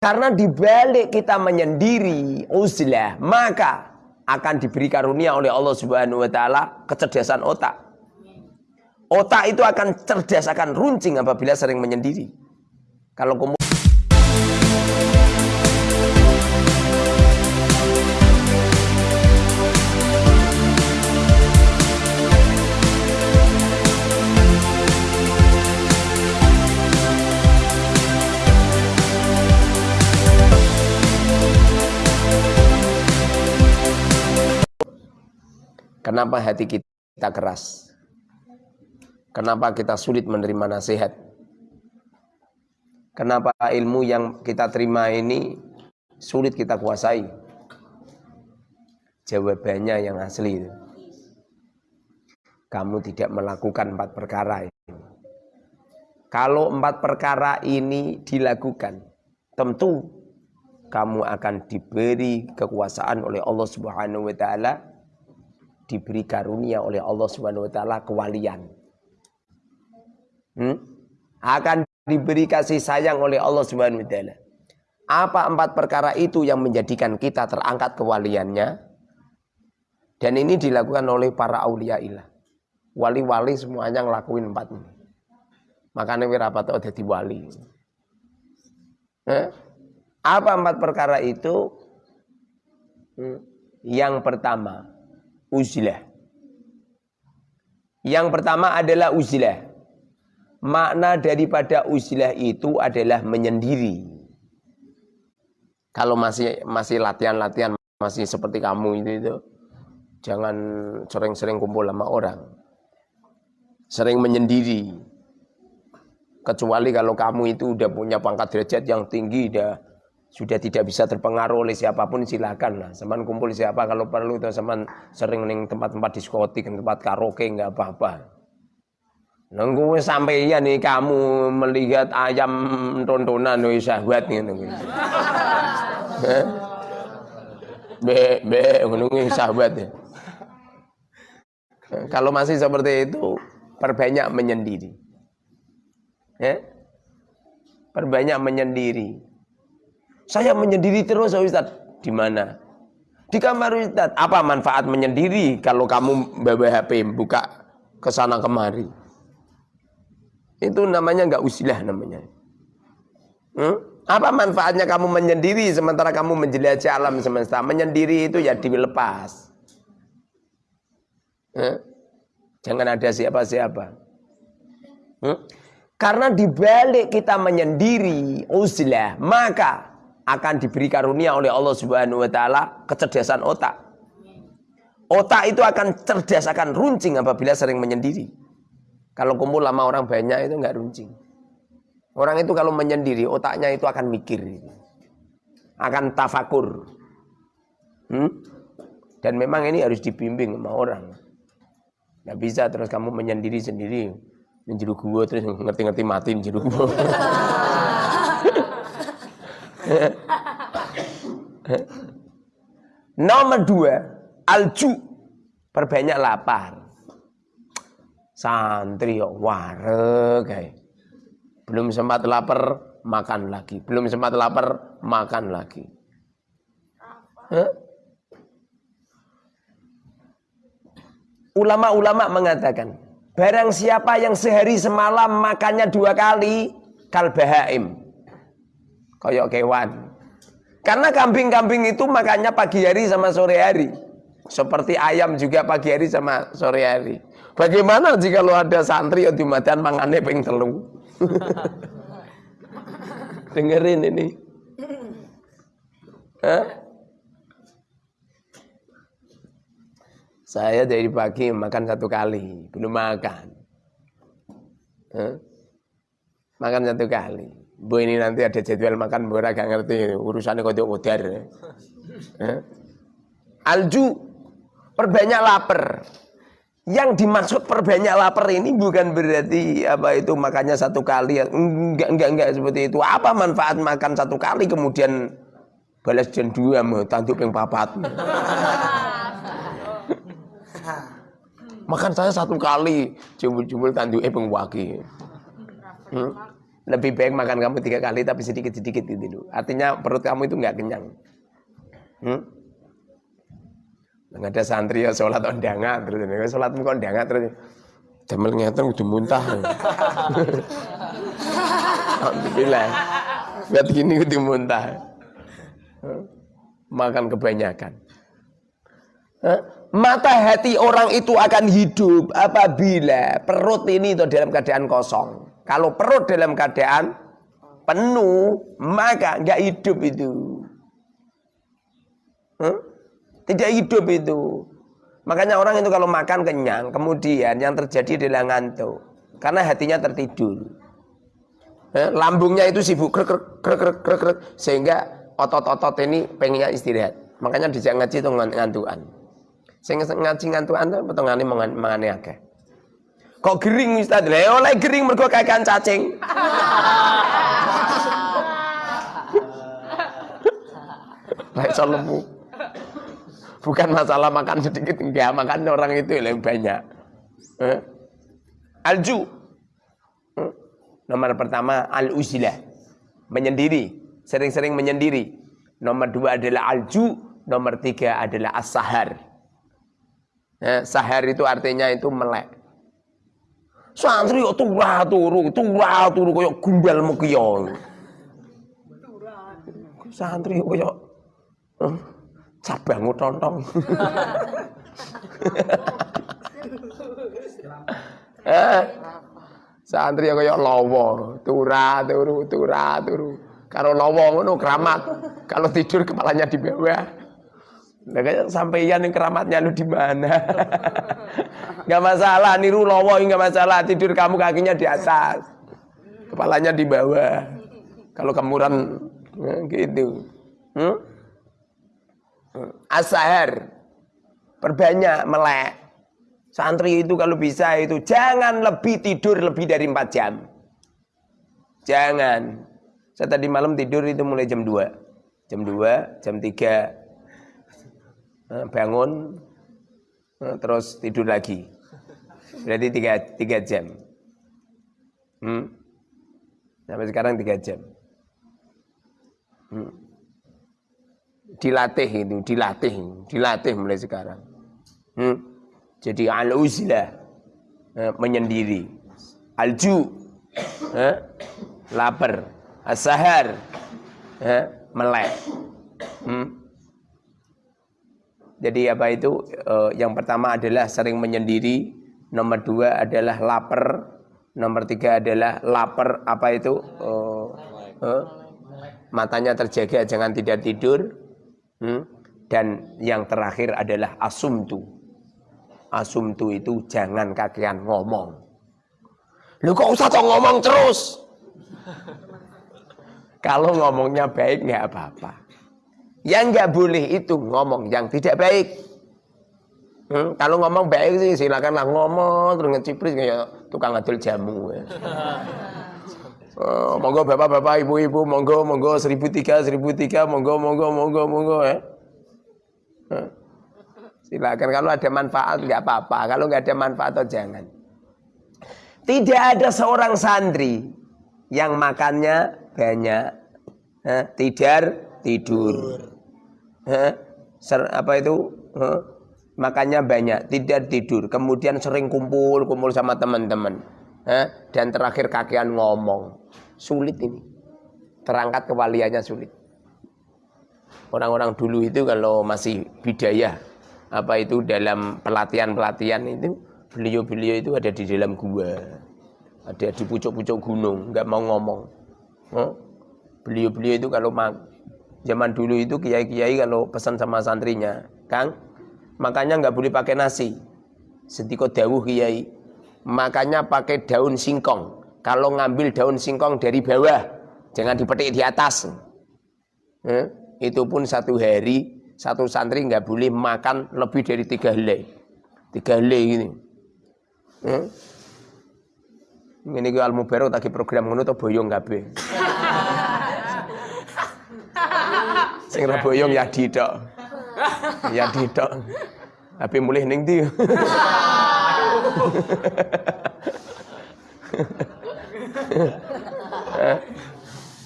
Karena dibalik kita menyendiri uzlah, maka akan diberi karunia oleh Allah Subhanahu wa taala kecerdasan otak. Otak itu akan cerdas, akan runcing apabila sering menyendiri. Kalau Kenapa hati kita keras? Kenapa kita sulit menerima nasihat? Kenapa ilmu yang kita terima ini sulit kita kuasai? Jawabannya yang asli. Kamu tidak melakukan empat perkara ini. Kalau empat perkara ini dilakukan, tentu kamu akan diberi kekuasaan oleh Allah Subhanahu wa taala diberi karunia oleh Allah Subhanahu wa taala kewalian. Hmm? Akan diberi kasih sayang oleh Allah Subhanahu wa taala. Apa empat perkara itu yang menjadikan kita terangkat kewaliannya? Dan ini dilakukan oleh para aulia ilah. Wali-wali semuanya ngelakuin empat ini. Makanya wirapat jadi wali. Eh? Apa empat perkara itu? Hmm. Yang pertama, uzlah. Yang pertama adalah uzlah. Makna daripada uzlah itu adalah menyendiri. Kalau masih masih latihan-latihan masih seperti kamu itu itu jangan sering-sering kumpul sama orang. Sering menyendiri. Kecuali kalau kamu itu udah punya pangkat derajat yang tinggi, udah sudah tidak bisa terpengaruh oleh siapa pun silakan lah. Seman kumpul siapa kalau perlu itu seman sering neng tempat-tempat diskotik, tempat karaoke nggak apa-apa. Nunggu sampai ya nih kamu melihat ayam tontonan nih sahabat nih nunggu. Be be nunggu sahabat ya. Kalau masih seperti itu perbanyak menyendiri. Ya? Perbanyak menyendiri saya menyendiri terus Ustaz. Di mana? Di kamar Ustaz. Apa manfaat menyendiri kalau kamu bawa HP buka ke sana kemari? Itu namanya nggak usilah namanya. Hmm? Apa manfaatnya kamu menyendiri sementara kamu menjelajahi alam semesta? Menyendiri itu ya dilepas. Hmm? Jangan ada siapa-siapa. Hmm? Karena dibalik kita menyendiri usilah, maka akan diberi karunia oleh Allah Subhanahu wa taala kecerdasan otak. Otak itu akan cerdas, akan runcing apabila sering menyendiri. Kalau kumpul lama orang banyak itu enggak runcing. Orang itu kalau menyendiri, otaknya itu akan mikir. Akan tafakur. Hmm? Dan memang ini harus dibimbing sama orang. Nggak bisa terus kamu menyendiri sendiri. Menjeruk gua terus ngerti-ngerti mati menjeruk gua. Nomor dua, alju. Perbanyak lapar. Santri yo ware kayak. Belum sempat lapar, makan lagi. Belum sempat lapar, makan lagi. Ulama-ulama mengatakan, barang siapa yang sehari semalam makannya dua kali, kalbahaim. Koyok kewan. Karena kambing-kambing itu makannya pagi hari sama sore hari. Seperti ayam juga pagi hari sama sore hari. Bagaimana jika lo ada santri yang dimadan mangannya ping telu? Dengerin ini. Hah? Saya dari pagi makan satu kali, belum makan. Hah? Makan satu kali. Bu ini nanti ada jadwal makan bu gak ngerti urusannya kau udar. Eh? Alju perbanyak lapar. Yang dimaksud perbanyak lapar ini bukan berarti apa itu makannya satu kali enggak enggak enggak seperti itu. Apa manfaat makan satu kali kemudian balas dan dua mau tanduk yang papat. makan saya satu kali jumul-jumul tanduk eh pengwaki. Hmm? Lebih baik makan kamu tiga kali tapi sedikit-sedikit gitu. Artinya perut kamu itu nggak kenyang. Hmm? Nggak ada santri ya sholat ondangan terus ini sholat kok ondangan terus jamel ngeten udah muntah. Alhamdulillah. Buat gini udah muntah. Makan kebanyakan. Mata hati orang itu akan hidup apabila perut ini itu dalam keadaan kosong. Kalau perut dalam keadaan penuh, maka nggak hidup itu. Huh? Tidak hidup itu. Makanya orang itu kalau makan kenyang, kemudian yang terjadi adalah ngantuk. Karena hatinya tertidur. Eh, lambungnya itu sibuk krek krek krek krek krek, sehingga otot-otot ini pengennya istirahat. Makanya dijak ngaji itu ngantukan. Sehingga ngaji ngantukan itu petengane mangane akeh. Kok gering Ustaz? Lah oleh gering mergo kakean cacing. Baik lemu. Bukan masalah makan sedikit enggak, makan orang itu lebih banyak. Eh? Alju. Eh? Nomor pertama al-uzlah. Menyendiri, sering-sering menyendiri. Nomor dua adalah alju, nomor tiga adalah as-sahar. Eh, sahar itu artinya itu melek. Santri kok turah turu, turah turu koyo gumbal mukiyo. Santri koyo eh, cabang tontong. eh, santri kaya lawa, turah turu, turah turu. Kalau lawa ngono keramat, kalau tidur kepalanya di bawah. Kayak sampeyan yang keramatnya lu di mana? Gak masalah, niru lawa nggak masalah. Tidur kamu kakinya di atas, kepalanya di bawah. Kalau kemuran nah, gitu. Hmm? Asahar perbanyak melek. Santri itu kalau bisa itu jangan lebih tidur lebih dari 4 jam. Jangan. Saya tadi malam tidur itu mulai jam 2. Jam 2, jam 3 eh, bangun eh, terus tidur lagi. Berarti 3 3 jam. Hmm. Sampai sekarang 3 jam. Hmm dilatih itu, dilatih, dilatih mulai sekarang. Hmm? Jadi al-uzlah eh, menyendiri, alju eh, lapar, asahar eh, melek. Hmm? Jadi apa itu? Eh, yang pertama adalah sering menyendiri, nomor dua adalah lapar, nomor tiga adalah lapar apa itu? Eh, eh, matanya terjaga jangan tidak tidur Hmm? Dan yang terakhir adalah asumtu. Asumtu itu jangan kakean ngomong. Lu kok usah kok ngomong terus? Kalau ngomongnya baik nggak apa-apa. Yang nggak boleh itu ngomong yang tidak baik. Hmm? Kalau ngomong baik sih silakanlah ngomong terus ngecipris kayak tukang adul jamu. Ya. Oh, monggo bapak-bapak, ibu-ibu, monggo, monggo, seribu tiga, seribu tiga, monggo, monggo, monggo, monggo, ya. Silakan kalau ada manfaat nggak apa-apa, kalau nggak ada manfaat atau jangan. Tidak ada seorang santri yang makannya banyak, eh, tidur, tidur, ser, apa itu, eh, makannya banyak, tidak tidur, kemudian sering kumpul, kumpul sama teman-teman, dan terakhir kakian ngomong. Sulit ini. Terangkat kewaliannya sulit. Orang-orang dulu itu kalau masih bidaya apa itu dalam pelatihan-pelatihan itu beliau-beliau itu ada di dalam gua. Ada di pucuk-pucuk gunung nggak mau ngomong. Beliau-beliau itu kalau zaman dulu itu kiai-kiai kalau pesan sama santrinya kang makanya nggak boleh pakai nasi setiko dawuh kiai makanya pakai daun singkong kalau ngambil daun singkong dari bawah, jangan dipetik di atas. Eh, itu pun satu hari satu santri nggak boleh makan lebih dari tiga helai, tiga helai ini. Eh? Ini gue almu baru tadi program ngono tuh boyong be. Sing boyong ya didok. Ya didok. Tapi mulai ning ndi?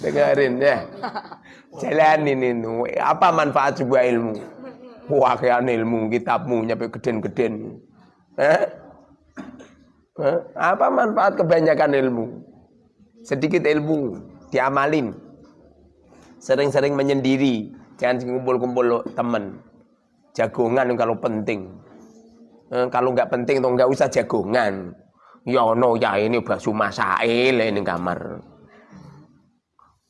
Dengerin ya. Jalanin itu. Apa manfaat sebuah ilmu? Wakian ilmu, kitabmu nyampe geden-geden. Eh? Eh? Apa manfaat kebanyakan ilmu? Sedikit ilmu, diamalin. Sering-sering menyendiri. Jangan kumpul-kumpul teman. Jagongan kalau penting. Eh, kalau nggak penting tuh nggak usah jagongan. Ya no ya ini bakso masail ini kamar.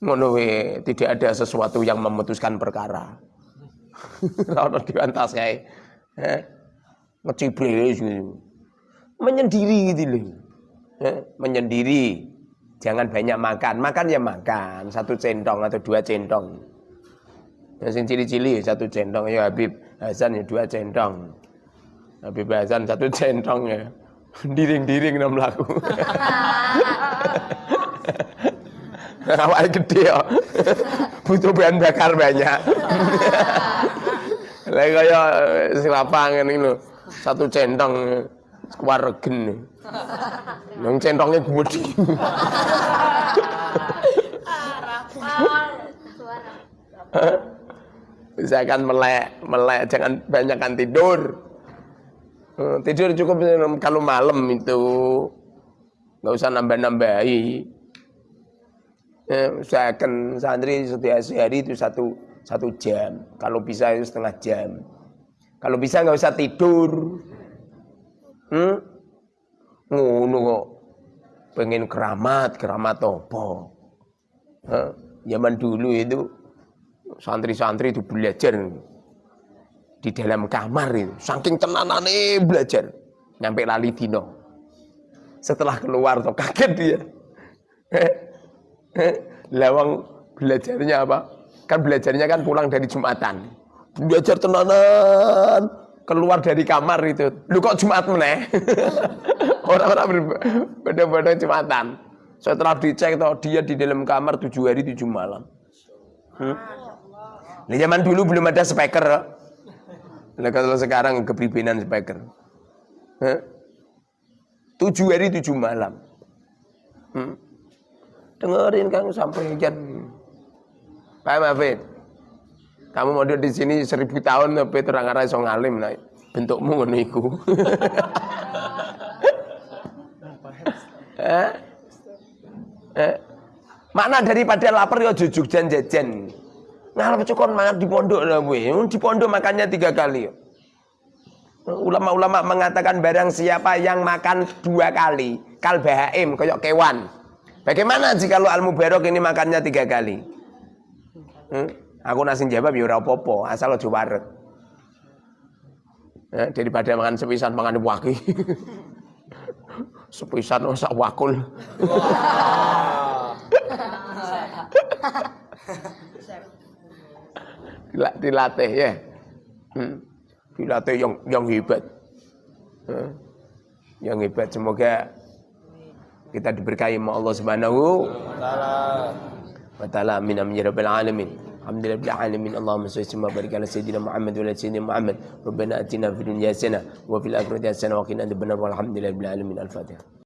Ngono tidak ada sesuatu yang memutuskan perkara. Ora diantas kae. Eh, ngecibres gitu. Menyendiri gitu loh. Eh, menyendiri. Jangan banyak makan. Makan ya makan. Satu centong atau dua centong. Yang sing cili-cili satu centong. Ya Habib Hasan ya dua centong. Habib Hasan satu centong ya. Diring-diring enam laku. Awal gede ya. Butuh bahan bakar banyak. Lah kaya selapangan ini satu centong regen. Yang centongnya gede. Misalkan melek, melek jangan banyakkan tidur. Eh, tidur cukup kalau malam itu nggak usah nambah-nambahi. Eh, usahakan santri setiap hari itu satu satu jam. Kalau bisa itu setengah jam. Kalau bisa nggak usah tidur. Hmm? Ngono kok. Pengen keramat, keramat apa? Huh? Zaman dulu itu santri-santri itu belajar di dalam kamar itu. Saking tenanane belajar. Nyampe lali dino. Setelah keluar tuh kaget dia. Lawang belajarnya apa? Kan belajarnya kan pulang dari Jumatan. Belajar tenanan, keluar dari kamar itu. Lu kok Jumat meneh? Orang-orang benar-benar Jumatan. Setelah dicek toh dia di dalam kamar tujuh hari tujuh malam. Hmm? Nah, zaman dulu belum ada speaker. Nah, kalau sekarang kepribadian speaker. Huh? Tujuh hari tujuh malam. Hmm? Dengerin kang sampai jam. Pak Mafid, kamu mau di sini seribu tahun tapi terang arah so ngalim nah bentukmu ngono iku. eh? Eh? Makna daripada lapar ya jujuk dan jajan. Ngalap cukon mangan di pondok lah. Di pondok makannya tiga kali. Ulama-ulama mengatakan barang siapa yang makan dua kali, kal bahaim, koyok kewan. Bagaimana jika lu al mubarok ini makannya tiga kali? Hmm? Aku nasi jawab ya ora apa-apa, asal aja waret. Ya, daripada makan sepisan makan waki. sepisan sak wakul. dilatih ya. Hmm. Dilatih yang yang hebat. Hmm. Yang hebat semoga kita diberkahi oleh Allah Subhanahu wa taala. Amin amin ya alamin. الحمد لله رب العالمين. اللهم صل وسلم وبارك على سيدنا محمد وعلى سيدنا محمد. ربنا آتنا في الدنيا حسنة وفي الآخرة حسنة وقنا عذاب النار. والحمد لله رب العالمين. الفاتحة.